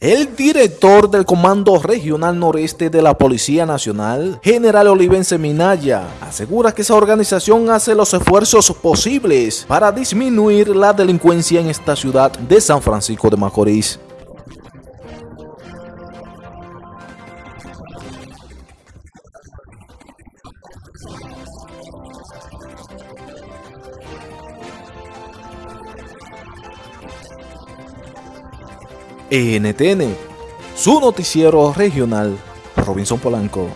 El director del Comando Regional Noreste de la Policía Nacional, General Olivense Minaya, asegura que esa organización hace los esfuerzos posibles para disminuir la delincuencia en esta ciudad de San Francisco de Macorís. NTN, su noticiero regional, Robinson Polanco.